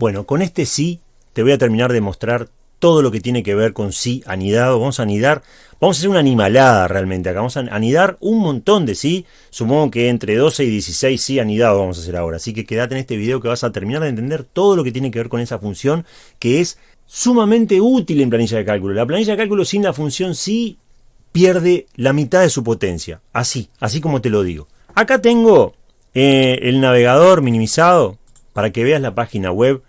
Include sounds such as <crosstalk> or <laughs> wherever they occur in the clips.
Bueno, con este sí te voy a terminar de mostrar todo lo que tiene que ver con sí anidado. Vamos a anidar, vamos a hacer una animalada realmente acá. Vamos a anidar un montón de sí. Supongo que entre 12 y 16 sí anidado vamos a hacer ahora. Así que quédate en este video que vas a terminar de entender todo lo que tiene que ver con esa función que es sumamente útil en planilla de cálculo. La planilla de cálculo sin la función sí pierde la mitad de su potencia. Así, así como te lo digo. Acá tengo eh, el navegador minimizado para que veas la página web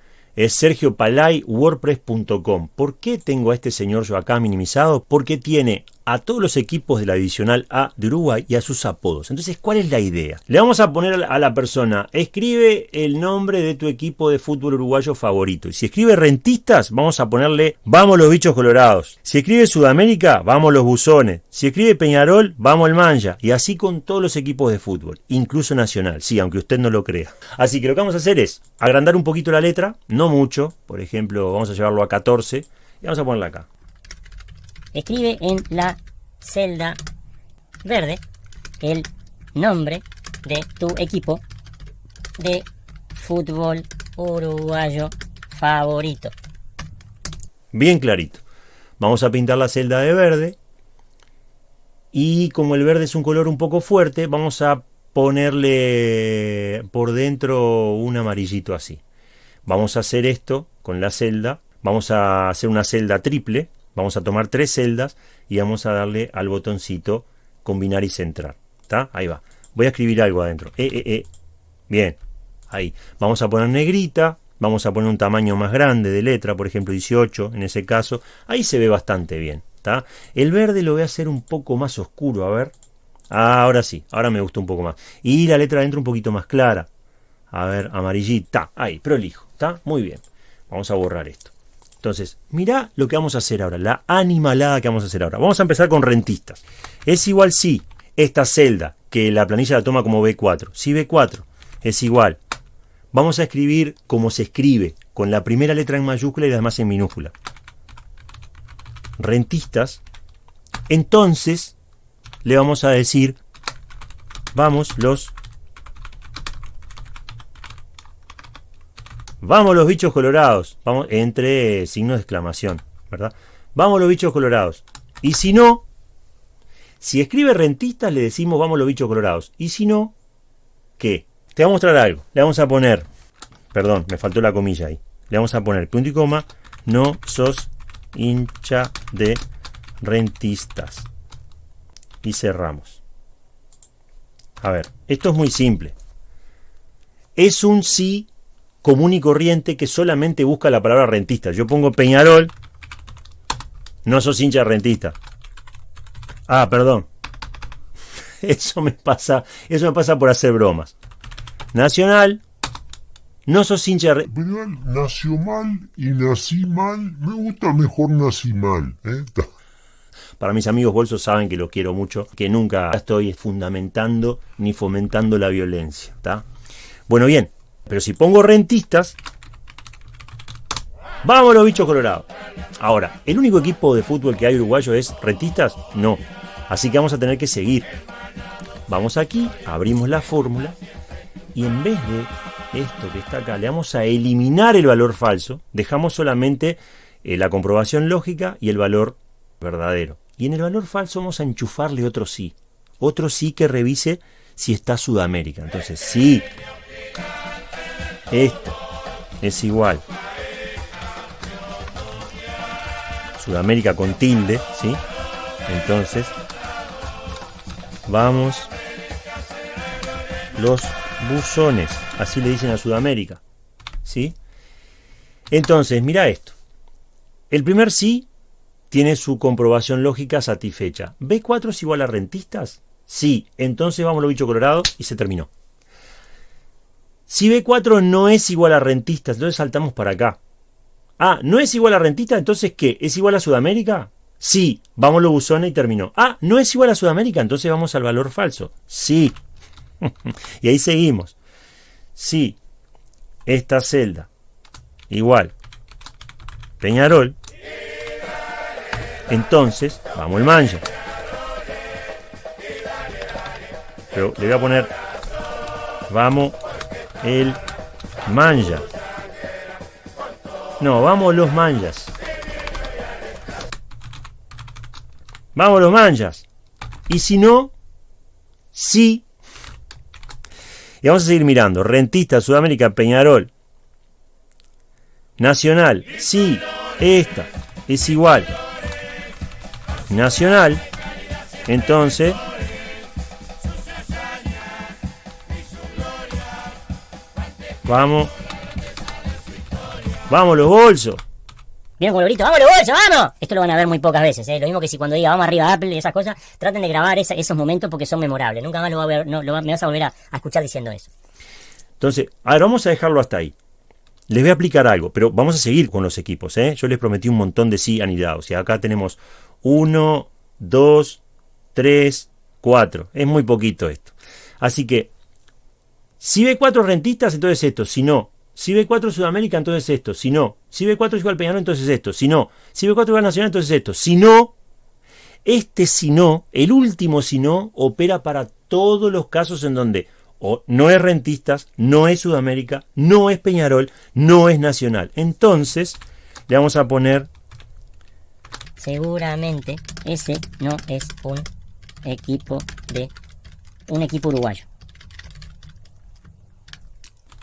es sergiopalay.wordpress.com. ¿Por qué tengo a este señor yo acá minimizado? Porque tiene a todos los equipos de la divisional A de Uruguay y a sus apodos. Entonces, ¿cuál es la idea? Le vamos a poner a la persona, escribe el nombre de tu equipo de fútbol uruguayo favorito. Y si escribe rentistas, vamos a ponerle vamos los bichos colorados. Si escribe Sudamérica, vamos los buzones. Si escribe Peñarol, vamos el Manja. Y así con todos los equipos de fútbol, incluso nacional, sí, aunque usted no lo crea. Así que lo que vamos a hacer es agrandar un poquito la letra, no mucho, por ejemplo, vamos a llevarlo a 14 y vamos a ponerla acá escribe en la celda verde el nombre de tu equipo de fútbol uruguayo favorito. Bien clarito. Vamos a pintar la celda de verde. Y como el verde es un color un poco fuerte, vamos a ponerle por dentro un amarillito así. Vamos a hacer esto con la celda. Vamos a hacer una celda triple Vamos a tomar tres celdas y vamos a darle al botoncito combinar y centrar. ¿Está? Ahí va. Voy a escribir algo adentro. Eh, eh, eh. Bien. Ahí. Vamos a poner negrita. Vamos a poner un tamaño más grande de letra, por ejemplo 18 en ese caso. Ahí se ve bastante bien. ¿está? El verde lo voy a hacer un poco más oscuro. A ver. Ah, ahora sí. Ahora me gusta un poco más. Y la letra adentro un poquito más clara. A ver, amarillita. Ahí, prolijo. ¿Está? Muy bien. Vamos a borrar esto. Entonces, mira lo que vamos a hacer ahora, la animalada que vamos a hacer ahora. Vamos a empezar con rentistas. Es igual si esta celda, que la planilla la toma como B4, si B4 es igual, vamos a escribir como se escribe, con la primera letra en mayúscula y la demás en minúscula. Rentistas, entonces le vamos a decir, vamos los Vamos los bichos colorados. Vamos, entre signos de exclamación, ¿verdad? Vamos los bichos colorados. Y si no, si escribe rentistas le decimos vamos los bichos colorados. Y si no, ¿qué? Te voy a mostrar algo. Le vamos a poner, perdón, me faltó la comilla ahí. Le vamos a poner punto y coma, no sos hincha de rentistas. Y cerramos. A ver, esto es muy simple. Es un sí común y corriente que solamente busca la palabra rentista. Yo pongo Peñarol, no sos hincha rentista. Ah, perdón. <laughs> Eso me pasa, eso me pasa por hacer bromas. Nacional, no sos hincha de nació mal y nací mal. Me gusta mejor nací mal. ¿eh? <laughs> Para mis amigos bolsos saben que lo quiero mucho, que nunca estoy fundamentando ni fomentando la violencia. Bueno, bien, pero si pongo rentistas, vamos bichos colorados. Ahora, ¿el único equipo de fútbol que hay uruguayo es rentistas? No. Así que vamos a tener que seguir. Vamos aquí, abrimos la fórmula y en vez de esto que está acá, le vamos a eliminar el valor falso, dejamos solamente eh, la comprobación lógica y el valor verdadero. Y en el valor falso vamos a enchufarle otro sí. Otro sí que revise si está Sudamérica. Entonces, sí, esto es igual. Sudamérica con tilde, ¿sí? Entonces, vamos los buzones, así le dicen a Sudamérica, ¿sí? Entonces, mira esto. El primer sí tiene su comprobación lógica satisfecha. ¿B4 es igual a rentistas? Sí, entonces vamos los bichos colorados y se terminó. Si B4 no es igual a rentistas, entonces saltamos para acá. Ah, ¿no es igual a rentista? Entonces, ¿qué? ¿Es igual a Sudamérica? Sí, vamos los buzones y terminó. Ah, ¿no es igual a Sudamérica? Entonces vamos al valor falso. Sí. <laughs> y ahí seguimos. Sí, esta celda. Igual. Peñarol. Entonces, vamos el mancha. Pero le voy a poner, vamos el manja. No, vamos los manjas. Vamos los manjas. Y si no, sí. Y vamos a seguir mirando. Rentista, Sudamérica, Peñarol. Nacional, sí. Esta es igual. Nacional. Entonces, vamos. Vamos los bolsos. ¿Vieron con grito? ¡Vamos los bolsos, vamos! Esto lo van a ver muy pocas veces, ¿eh? Lo mismo que si cuando diga vamos arriba Apple y esas cosas, traten de grabar esa- esos momentos porque son memorables. Nunca más lo va a ver, no, lo va- me vas a volver a, a escuchar diciendo eso. Entonces, a ver, vamos a dejarlo hasta ahí. Les voy a aplicar algo, pero vamos a seguir con los equipos. ¿eh? Yo les prometí un montón de sí anidados. Y acá tenemos 1, 2, 3, 4. Es muy poquito esto. Así que, si ve 4 rentistas, entonces esto. Si no, si ve 4 Sudamérica, entonces esto. Si no, si ve 4 igual Peñarol, entonces esto. Si no, si ve 4 igual Nacional, entonces esto. Si no, este si no, el último si no, opera para todos los casos en donde o no es rentistas, no es Sudamérica, no es Peñarol, no es Nacional. Entonces, le vamos a poner Seguramente ese no es un equipo de un equipo uruguayo.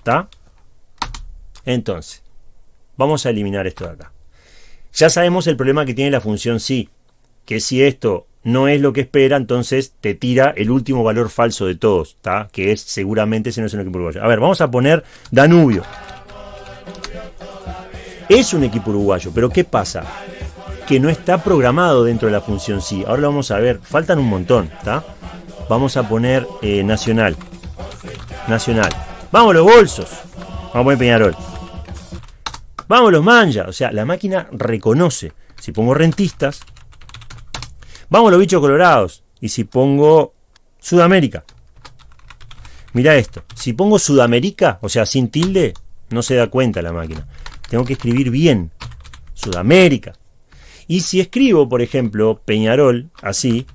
¿Está? Entonces, vamos a eliminar esto de acá. Ya sabemos el problema que tiene la función sí, que si esto no es lo que espera, entonces te tira el último valor falso de todos, ¿está? Que es seguramente ese no es un equipo uruguayo. A ver, vamos a poner Danubio. Es un equipo uruguayo, pero ¿qué pasa? Que no está programado dentro de la función sí. Ahora lo vamos a ver, faltan un montón, ¿está? Vamos a poner eh, Nacional. Nacional. Vamos los bolsos. Vamos a poner Peñarol. Vamos los manja. O sea, la máquina reconoce. Si pongo rentistas. Vamos los bichos colorados. Y si pongo Sudamérica. Mira esto. Si pongo Sudamérica, o sea, sin tilde, no se da cuenta la máquina. Tengo que escribir bien. Sudamérica. Y si escribo, por ejemplo, Peñarol, así,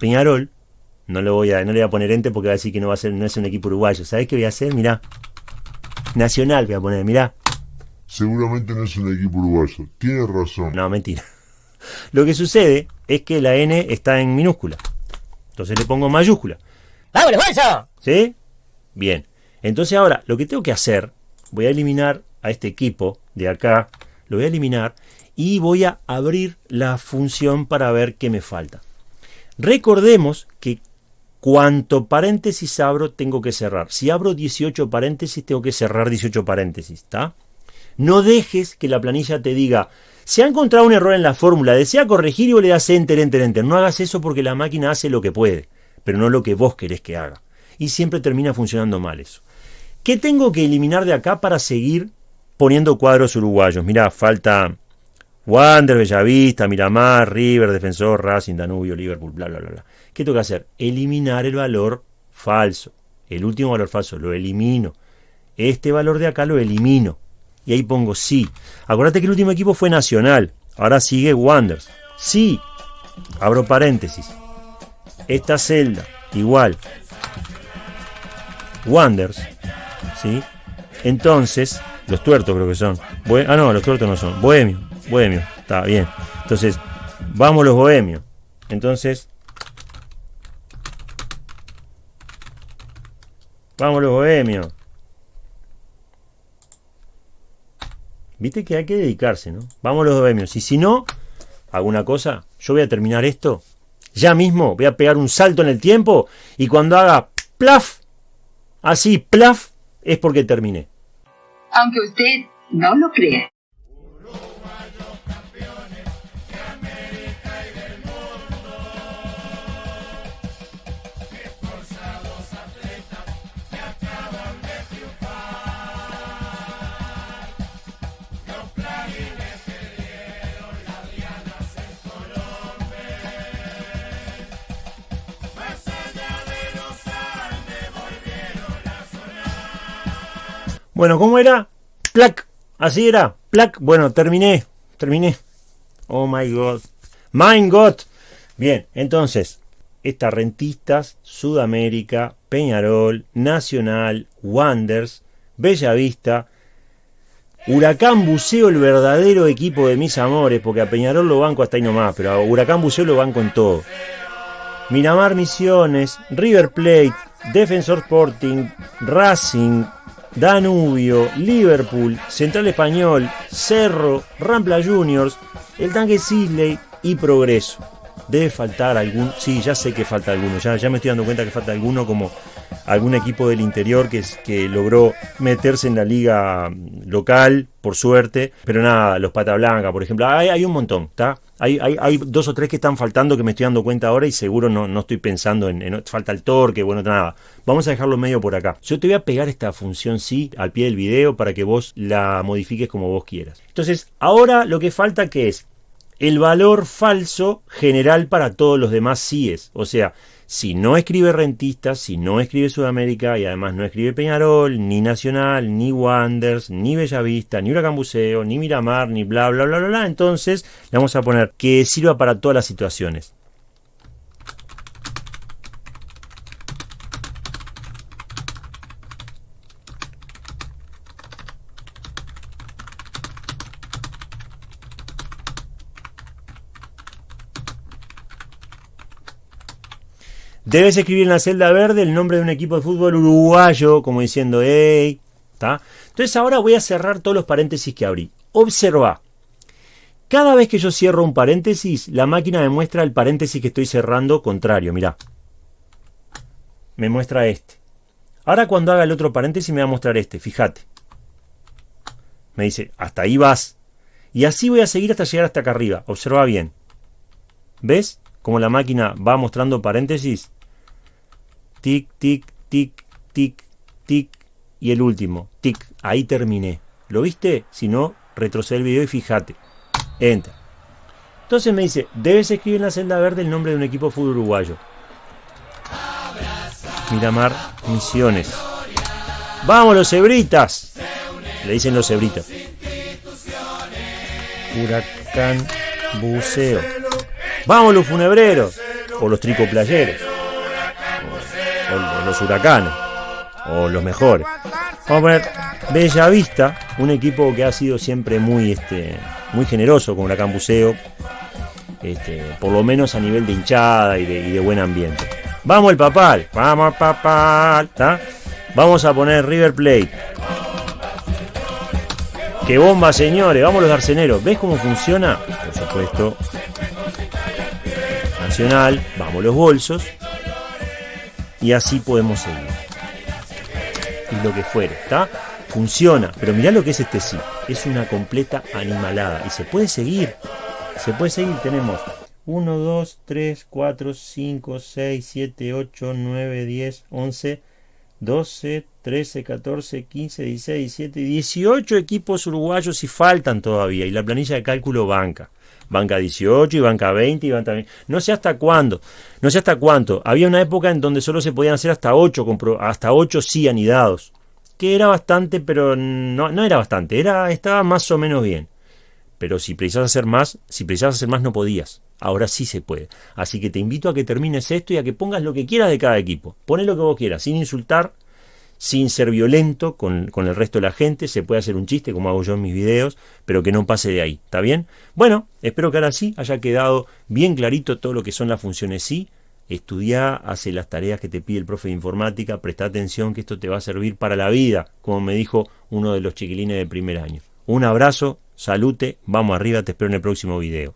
Peñarol, no le voy a, no le voy a poner ente porque va a decir que no va a ser, no es un equipo uruguayo. ¿Sabes qué voy a hacer? Mirá. Nacional voy a poner, mirá. Seguramente no es un equipo uruguayo. Tiene razón. No, mentira. <laughs> Lo que sucede es que la N está en minúscula. Entonces le pongo mayúscula. ¡Vamos los bolsos! ¿Sí? Bien. Entonces ahora lo que tengo que hacer, voy a eliminar a este equipo de acá, lo voy a eliminar y voy a abrir la función para ver qué me falta. Recordemos que cuanto paréntesis abro tengo que cerrar. Si abro 18 paréntesis tengo que cerrar 18 paréntesis, ¿está? No dejes que la planilla te diga, se ha encontrado un error en la fórmula, desea corregir y vos le das enter, enter, enter. No hagas eso porque la máquina hace lo que puede, pero no lo que vos querés que haga. Y siempre termina funcionando mal eso. ¿Qué tengo que eliminar de acá para seguir poniendo cuadros uruguayos? Mirá, falta Wander, Bellavista, Miramar, River, Defensor, Racing, Danubio, Liverpool, bla, bla, bla. ¿Qué tengo que hacer? Eliminar el valor falso. El último valor falso lo elimino. Este valor de acá lo elimino. Y ahí pongo sí. Acuérdate que el último equipo fue Nacional. Ahora sigue Wanders. Sí. Abro paréntesis. Esta celda, igual. Wanders. ¿Sí? Entonces, los tuertos creo que son. Ah, no, los tuertos no son. Bohemio. Bohemio. Está bien. Entonces, vamos los bohemios. Entonces, vamos los bohemios. Viste que hay que dedicarse, ¿no? Vamos los bohemios. Y si no, alguna cosa, yo voy a terminar esto. Ya mismo voy a pegar un salto en el tiempo y cuando haga plaf, así plaf, es porque terminé. Aunque usted no lo crea. Bueno, ¿cómo era? Plac. Así era. Plac. Bueno, terminé. Terminé. Oh my god. My god. Bien, entonces, estas rentistas, Sudamérica, Peñarol, Nacional, Wanders, Bellavista, Huracán Buceo, el verdadero equipo de mis amores, porque a Peñarol lo banco hasta ahí nomás, pero a Huracán Buceo lo banco en todo. Miramar Misiones, River Plate, Defensor Sporting, Racing, Danubio, Liverpool, Central Español, Cerro, Rampla Juniors, el Tanque Sisley y Progreso. Debe faltar algún, sí, ya sé que falta alguno, ya, ya me estoy dando cuenta que falta alguno como algún equipo del interior que, que logró meterse en la liga local, por suerte, pero nada, los Pata Blanca, por ejemplo, hay, hay un montón, ¿está? Hay, hay, dos o tres que están faltando que me estoy dando cuenta ahora y seguro no, no estoy pensando en, en, falta el torque, bueno, nada. Vamos a dejarlo medio por acá. Yo te voy a pegar esta función sí al pie del video para que vos la modifiques como vos quieras. Entonces, ahora lo que falta que es el valor falso general para todos los demás síes. O sea, si no escribe Rentista, si no escribe Sudamérica y además no escribe Peñarol, ni Nacional, ni Wanders, ni Bellavista, ni Huracán ni Miramar, ni bla bla bla bla bla, entonces le vamos a poner que sirva para todas las situaciones. Debes escribir en la celda verde el nombre de un equipo de fútbol uruguayo, como diciendo, hey, ¿está? Entonces ahora voy a cerrar todos los paréntesis que abrí. Observa. Cada vez que yo cierro un paréntesis, la máquina me muestra el paréntesis que estoy cerrando contrario, mirá. Me muestra este. Ahora cuando haga el otro paréntesis me va a mostrar este, fíjate. Me dice, hasta ahí vas. Y así voy a seguir hasta llegar hasta acá arriba. Observa bien. ¿Ves cómo la máquina va mostrando paréntesis? Tic, tic, tic, tic, tic, y el último, tic, ahí terminé. ¿Lo viste? Si no, retrocede el video y fíjate. Enter. Entonces me dice, debes escribir en la celda verde el nombre de un equipo de fútbol uruguayo. Miramar Misiones. ¡Vamos los cebritas! Le dicen los cebritas. Huracán Buceo. ¡Vamos los funebreros! O los tricoplayeros los huracanes, o los mejores. Vamos a poner Bella Vista, un equipo que ha sido siempre muy, este, muy generoso con Huracán Buceo, este, por lo menos a nivel de hinchada y de, y de buen ambiente. Vamos el papal, vamos al papal, Vamos a poner River Plate. ¡Qué bomba, señores! Vamos los arceneros. ¿Ves cómo funciona? Por supuesto. Nacional. Vamos los bolsos. Y así podemos seguir. Y lo que fuere, ¿está? Funciona, pero mirá lo que es este sí. Es una completa animalada. Y se puede seguir. Se puede seguir. Tenemos 1, 2, 3, 4, 5, 6, 7, 8, 9, 10, 11, 12, 13, 14, 15, 16, 17, 18 equipos uruguayos y faltan todavía. Y la planilla de cálculo banca banca 18 y banca 20 y banca 20. No sé hasta cuándo, no sé hasta cuánto. Había una época en donde solo se podían hacer hasta 8, hasta 8 sí anidados, que era bastante, pero no, no era bastante, era, estaba más o menos bien. Pero si precisas hacer más, si precisas hacer más no podías. Ahora sí se puede. Así que te invito a que termines esto y a que pongas lo que quieras de cada equipo. Poné lo que vos quieras, sin insultar, sin ser violento con, el resto de la gente, se puede hacer un chiste como hago yo en mis videos, pero que no pase de ahí, ¿está bien? Bueno, espero que ahora sí haya quedado bien clarito todo lo que son las funciones sí, estudia, hace las tareas que te pide el profe de informática, presta atención que esto te va a servir para la vida, como me dijo uno de los chiquilines de primer año. Un abrazo, salute, vamos arriba, te espero en el próximo video.